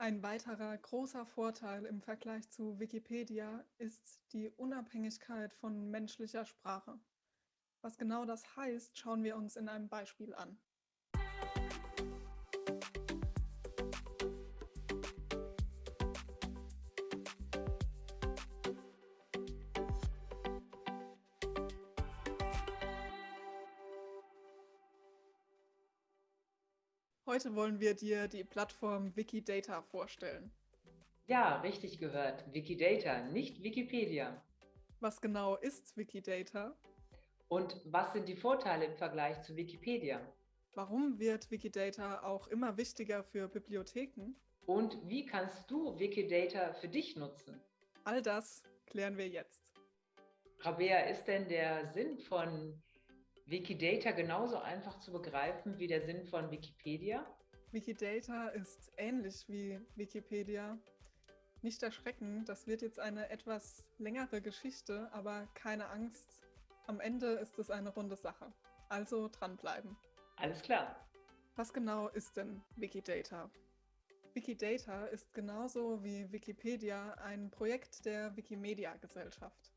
Ein weiterer großer Vorteil im Vergleich zu Wikipedia ist die Unabhängigkeit von menschlicher Sprache. Was genau das heißt, schauen wir uns in einem Beispiel an. Heute wollen wir dir die Plattform Wikidata vorstellen. Ja, richtig gehört. Wikidata, nicht Wikipedia. Was genau ist Wikidata? Und was sind die Vorteile im Vergleich zu Wikipedia? Warum wird Wikidata auch immer wichtiger für Bibliotheken? Und wie kannst du Wikidata für dich nutzen? All das klären wir jetzt. Rabea, ist denn der Sinn von Wikidata genauso einfach zu begreifen wie der Sinn von Wikipedia? Wikidata ist ähnlich wie Wikipedia. Nicht erschrecken, das wird jetzt eine etwas längere Geschichte, aber keine Angst. Am Ende ist es eine runde Sache. Also dranbleiben. Alles klar. Was genau ist denn Wikidata? Wikidata ist genauso wie Wikipedia ein Projekt der Wikimedia-Gesellschaft.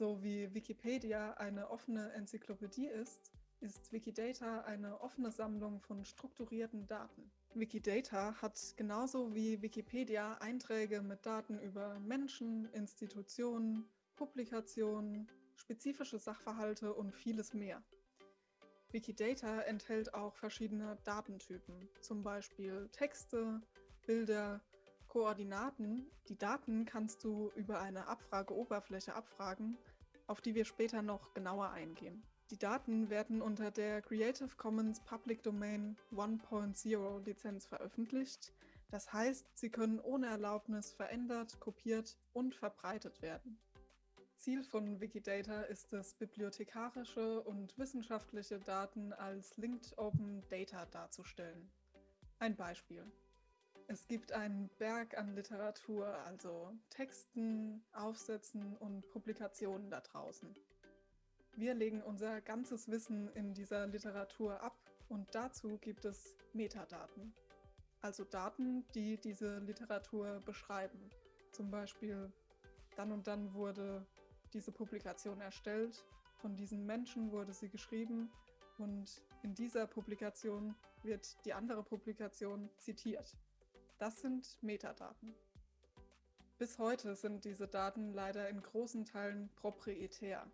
So wie Wikipedia eine offene Enzyklopädie ist, ist Wikidata eine offene Sammlung von strukturierten Daten. Wikidata hat genauso wie Wikipedia Einträge mit Daten über Menschen, Institutionen, Publikationen, spezifische Sachverhalte und vieles mehr. Wikidata enthält auch verschiedene Datentypen, zum Beispiel Texte, Bilder, Koordinaten. Die Daten kannst du über eine Abfrageoberfläche abfragen, auf die wir später noch genauer eingehen. Die Daten werden unter der Creative Commons Public Domain 1.0 Lizenz veröffentlicht. Das heißt, sie können ohne Erlaubnis verändert, kopiert und verbreitet werden. Ziel von Wikidata ist es, bibliothekarische und wissenschaftliche Daten als Linked Open Data darzustellen. Ein Beispiel. Es gibt einen Berg an Literatur, also Texten, Aufsätzen und Publikationen da draußen. Wir legen unser ganzes Wissen in dieser Literatur ab und dazu gibt es Metadaten, also Daten, die diese Literatur beschreiben. Zum Beispiel, dann und dann wurde diese Publikation erstellt, von diesen Menschen wurde sie geschrieben und in dieser Publikation wird die andere Publikation zitiert. Das sind Metadaten. Bis heute sind diese Daten leider in großen Teilen proprietär.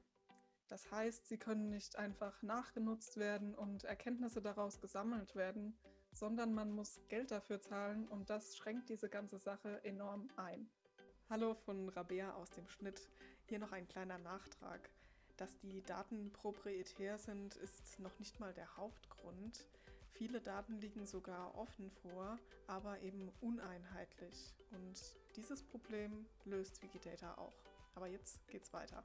Das heißt, sie können nicht einfach nachgenutzt werden und Erkenntnisse daraus gesammelt werden, sondern man muss Geld dafür zahlen und das schränkt diese ganze Sache enorm ein. Hallo von Rabea aus dem Schnitt. Hier noch ein kleiner Nachtrag. Dass die Daten proprietär sind, ist noch nicht mal der Hauptgrund. Viele Daten liegen sogar offen vor, aber eben uneinheitlich. Und dieses Problem löst Wikidata auch. Aber jetzt geht's weiter.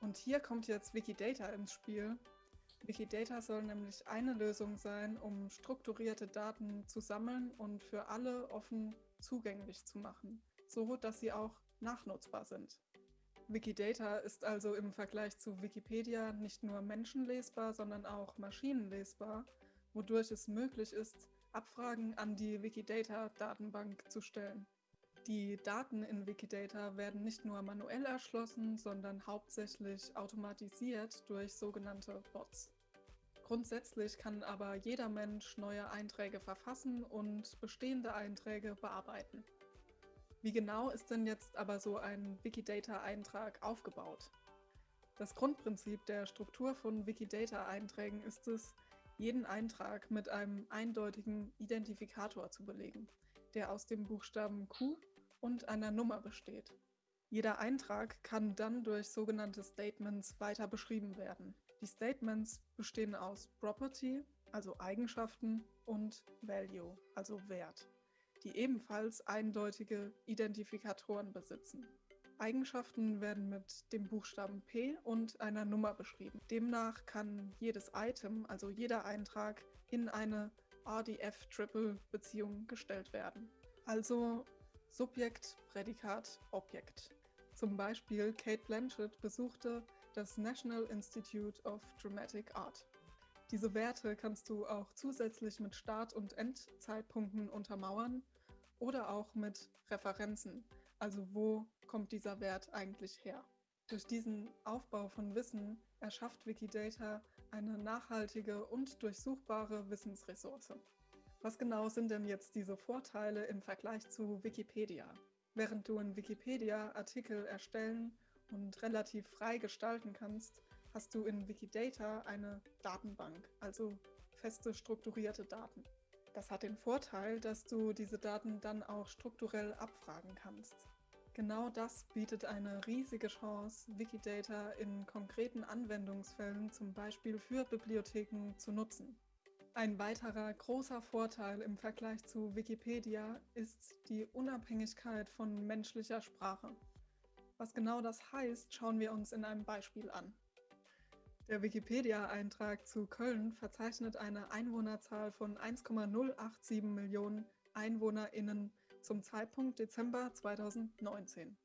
Und hier kommt jetzt Wikidata ins Spiel. Wikidata soll nämlich eine Lösung sein, um strukturierte Daten zu sammeln und für alle offen zugänglich zu machen, so dass sie auch nachnutzbar sind. Wikidata ist also im Vergleich zu Wikipedia nicht nur menschenlesbar, sondern auch maschinenlesbar wodurch es möglich ist, Abfragen an die Wikidata-Datenbank zu stellen. Die Daten in Wikidata werden nicht nur manuell erschlossen, sondern hauptsächlich automatisiert durch sogenannte Bots. Grundsätzlich kann aber jeder Mensch neue Einträge verfassen und bestehende Einträge bearbeiten. Wie genau ist denn jetzt aber so ein Wikidata-Eintrag aufgebaut? Das Grundprinzip der Struktur von Wikidata-Einträgen ist es, jeden Eintrag mit einem eindeutigen Identifikator zu belegen, der aus dem Buchstaben Q und einer Nummer besteht. Jeder Eintrag kann dann durch sogenannte Statements weiter beschrieben werden. Die Statements bestehen aus Property, also Eigenschaften, und Value, also Wert, die ebenfalls eindeutige Identifikatoren besitzen. Eigenschaften werden mit dem Buchstaben P und einer Nummer beschrieben. Demnach kann jedes Item, also jeder Eintrag, in eine RDF-Triple-Beziehung gestellt werden. Also Subjekt, Prädikat, Objekt. Zum Beispiel Kate Blanchett besuchte das National Institute of Dramatic Art. Diese Werte kannst du auch zusätzlich mit Start- und Endzeitpunkten untermauern oder auch mit Referenzen, also wo kommt dieser Wert eigentlich her. Durch diesen Aufbau von Wissen erschafft Wikidata eine nachhaltige und durchsuchbare Wissensressource. Was genau sind denn jetzt diese Vorteile im Vergleich zu Wikipedia? Während du in Wikipedia Artikel erstellen und relativ frei gestalten kannst, hast du in Wikidata eine Datenbank, also feste strukturierte Daten. Das hat den Vorteil, dass du diese Daten dann auch strukturell abfragen kannst. Genau das bietet eine riesige Chance, Wikidata in konkreten Anwendungsfällen, zum Beispiel für Bibliotheken, zu nutzen. Ein weiterer großer Vorteil im Vergleich zu Wikipedia ist die Unabhängigkeit von menschlicher Sprache. Was genau das heißt, schauen wir uns in einem Beispiel an. Der Wikipedia-Eintrag zu Köln verzeichnet eine Einwohnerzahl von 1,087 Millionen EinwohnerInnen zum Zeitpunkt Dezember 2019.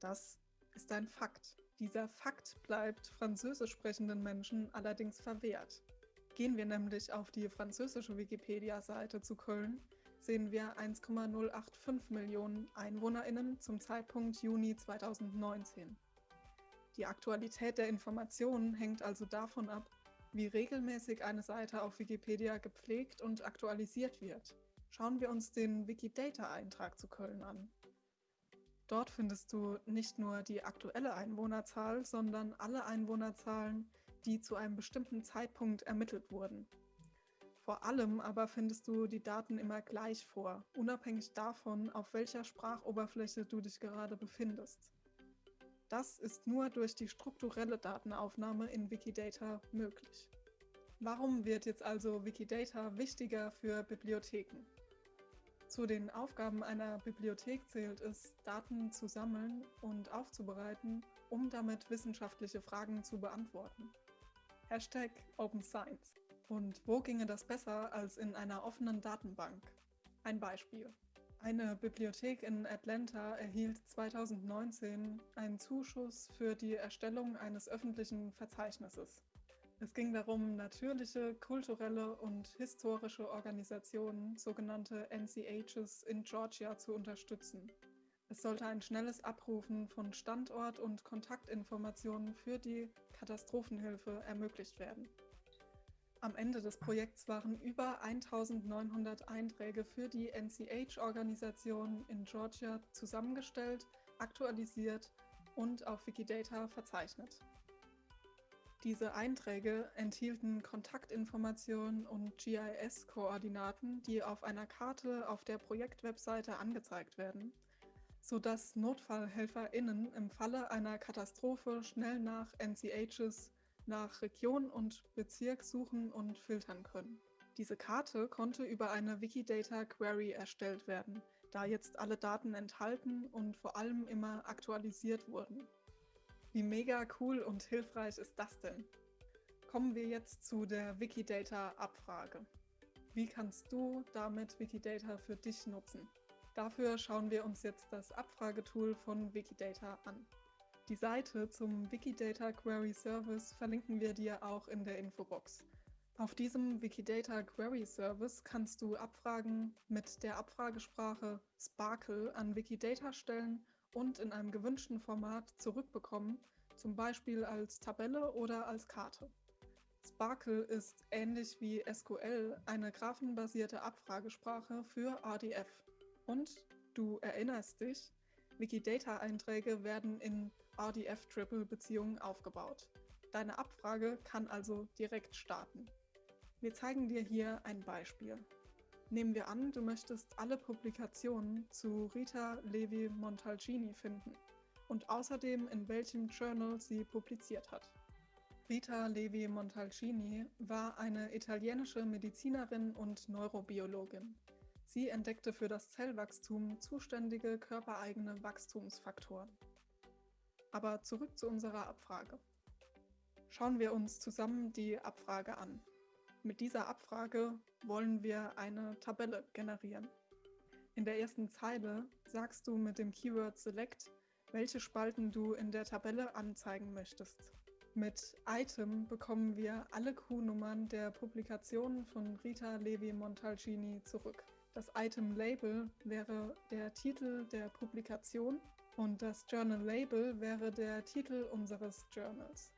Das ist ein Fakt. Dieser Fakt bleibt französisch sprechenden Menschen allerdings verwehrt. Gehen wir nämlich auf die französische Wikipedia-Seite zu Köln, sehen wir 1,085 Millionen EinwohnerInnen zum Zeitpunkt Juni 2019. Die Aktualität der Informationen hängt also davon ab, wie regelmäßig eine Seite auf Wikipedia gepflegt und aktualisiert wird. Schauen wir uns den Wikidata-Eintrag zu Köln an. Dort findest du nicht nur die aktuelle Einwohnerzahl, sondern alle Einwohnerzahlen, die zu einem bestimmten Zeitpunkt ermittelt wurden. Vor allem aber findest du die Daten immer gleich vor, unabhängig davon, auf welcher Sprachoberfläche du dich gerade befindest. Das ist nur durch die strukturelle Datenaufnahme in Wikidata möglich. Warum wird jetzt also Wikidata wichtiger für Bibliotheken? Zu den Aufgaben einer Bibliothek zählt es, Daten zu sammeln und aufzubereiten, um damit wissenschaftliche Fragen zu beantworten. Hashtag Open Science. Und wo ginge das besser als in einer offenen Datenbank? Ein Beispiel. Eine Bibliothek in Atlanta erhielt 2019 einen Zuschuss für die Erstellung eines öffentlichen Verzeichnisses. Es ging darum, natürliche, kulturelle und historische Organisationen, sogenannte NCHs, in Georgia zu unterstützen. Es sollte ein schnelles Abrufen von Standort- und Kontaktinformationen für die Katastrophenhilfe ermöglicht werden. Am Ende des Projekts waren über 1900 Einträge für die NCH-Organisation in Georgia zusammengestellt, aktualisiert und auf Wikidata verzeichnet. Diese Einträge enthielten Kontaktinformationen und GIS-Koordinaten, die auf einer Karte auf der Projektwebseite angezeigt werden, sodass NotfallhelferInnen im Falle einer Katastrophe schnell nach NCHs, nach Region und Bezirk suchen und filtern können. Diese Karte konnte über eine Wikidata Query erstellt werden, da jetzt alle Daten enthalten und vor allem immer aktualisiert wurden. Wie mega cool und hilfreich ist das denn? Kommen wir jetzt zu der Wikidata-Abfrage. Wie kannst du damit Wikidata für dich nutzen? Dafür schauen wir uns jetzt das Abfragetool von Wikidata an. Die Seite zum Wikidata Query Service verlinken wir dir auch in der Infobox. Auf diesem Wikidata Query Service kannst du Abfragen mit der Abfragesprache Sparkle an Wikidata stellen und in einem gewünschten Format zurückbekommen, zum Beispiel als Tabelle oder als Karte. Sparkle ist ähnlich wie SQL eine graphenbasierte Abfragesprache für RDF. Und du erinnerst dich, Wikidata-Einträge werden in RDF-Triple-Beziehungen aufgebaut. Deine Abfrage kann also direkt starten. Wir zeigen dir hier ein Beispiel. Nehmen wir an, du möchtest alle Publikationen zu Rita Levi Montalcini finden und außerdem in welchem Journal sie publiziert hat. Rita Levi Montalcini war eine italienische Medizinerin und Neurobiologin. Sie entdeckte für das Zellwachstum zuständige körpereigene Wachstumsfaktoren. Aber zurück zu unserer Abfrage. Schauen wir uns zusammen die Abfrage an. Mit dieser Abfrage wollen wir eine Tabelle generieren. In der ersten Zeile sagst du mit dem Keyword Select, welche Spalten du in der Tabelle anzeigen möchtest. Mit Item bekommen wir alle Q-Nummern der Publikationen von Rita Levi Montalcini zurück. Das Item-Label wäre der Titel der Publikation und das Journal-Label wäre der Titel unseres Journals.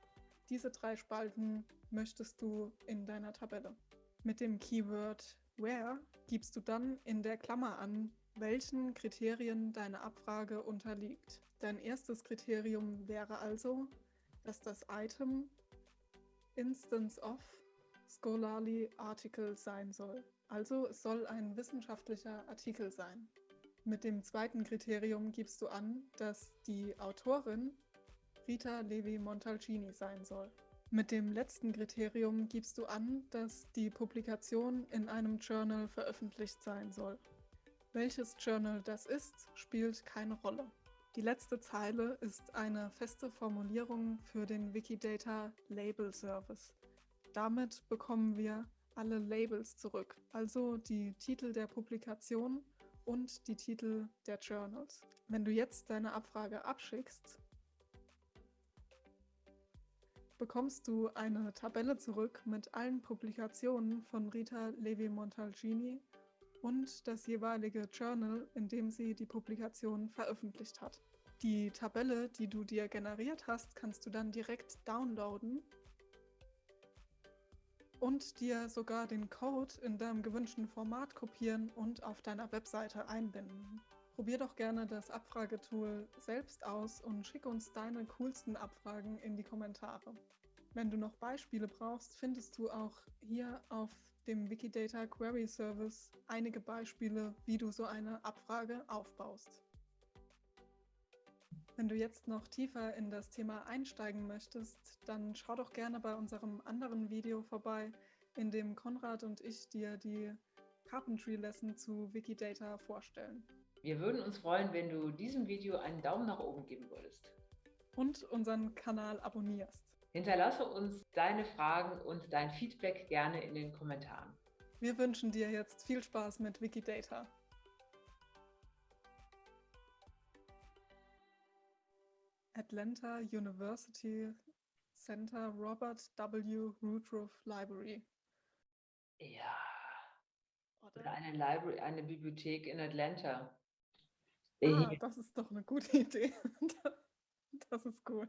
Diese drei Spalten möchtest du in deiner Tabelle. Mit dem Keyword Where gibst du dann in der Klammer an, welchen Kriterien deine Abfrage unterliegt. Dein erstes Kriterium wäre also, dass das Item Instance of Scholarly Article sein soll. Also es soll ein wissenschaftlicher Artikel sein. Mit dem zweiten Kriterium gibst du an, dass die Autorin Rita Levi Montalcini sein soll. Mit dem letzten Kriterium gibst du an, dass die Publikation in einem Journal veröffentlicht sein soll. Welches Journal das ist, spielt keine Rolle. Die letzte Zeile ist eine feste Formulierung für den Wikidata Label Service. Damit bekommen wir alle Labels zurück, also die Titel der Publikation und die Titel der Journals. Wenn du jetzt deine Abfrage abschickst, bekommst du eine Tabelle zurück mit allen Publikationen von Rita Levi-Montalcini und das jeweilige Journal, in dem sie die Publikation veröffentlicht hat. Die Tabelle, die du dir generiert hast, kannst du dann direkt downloaden und dir sogar den Code in deinem gewünschten Format kopieren und auf deiner Webseite einbinden. Probier doch gerne das Abfragetool selbst aus und schick uns deine coolsten Abfragen in die Kommentare. Wenn du noch Beispiele brauchst, findest du auch hier auf dem Wikidata Query Service einige Beispiele, wie du so eine Abfrage aufbaust. Wenn du jetzt noch tiefer in das Thema einsteigen möchtest, dann schau doch gerne bei unserem anderen Video vorbei, in dem Konrad und ich dir die Carpentry Lesson zu Wikidata vorstellen. Wir würden uns freuen, wenn du diesem Video einen Daumen nach oben geben würdest. Und unseren Kanal abonnierst. Hinterlasse uns deine Fragen und dein Feedback gerne in den Kommentaren. Wir wünschen dir jetzt viel Spaß mit Wikidata. Atlanta University Center Robert W. Woodruff Library. Ja. Oder eine Library, eine Bibliothek in Atlanta. Ah, das ist doch eine gute Idee. Das ist gut.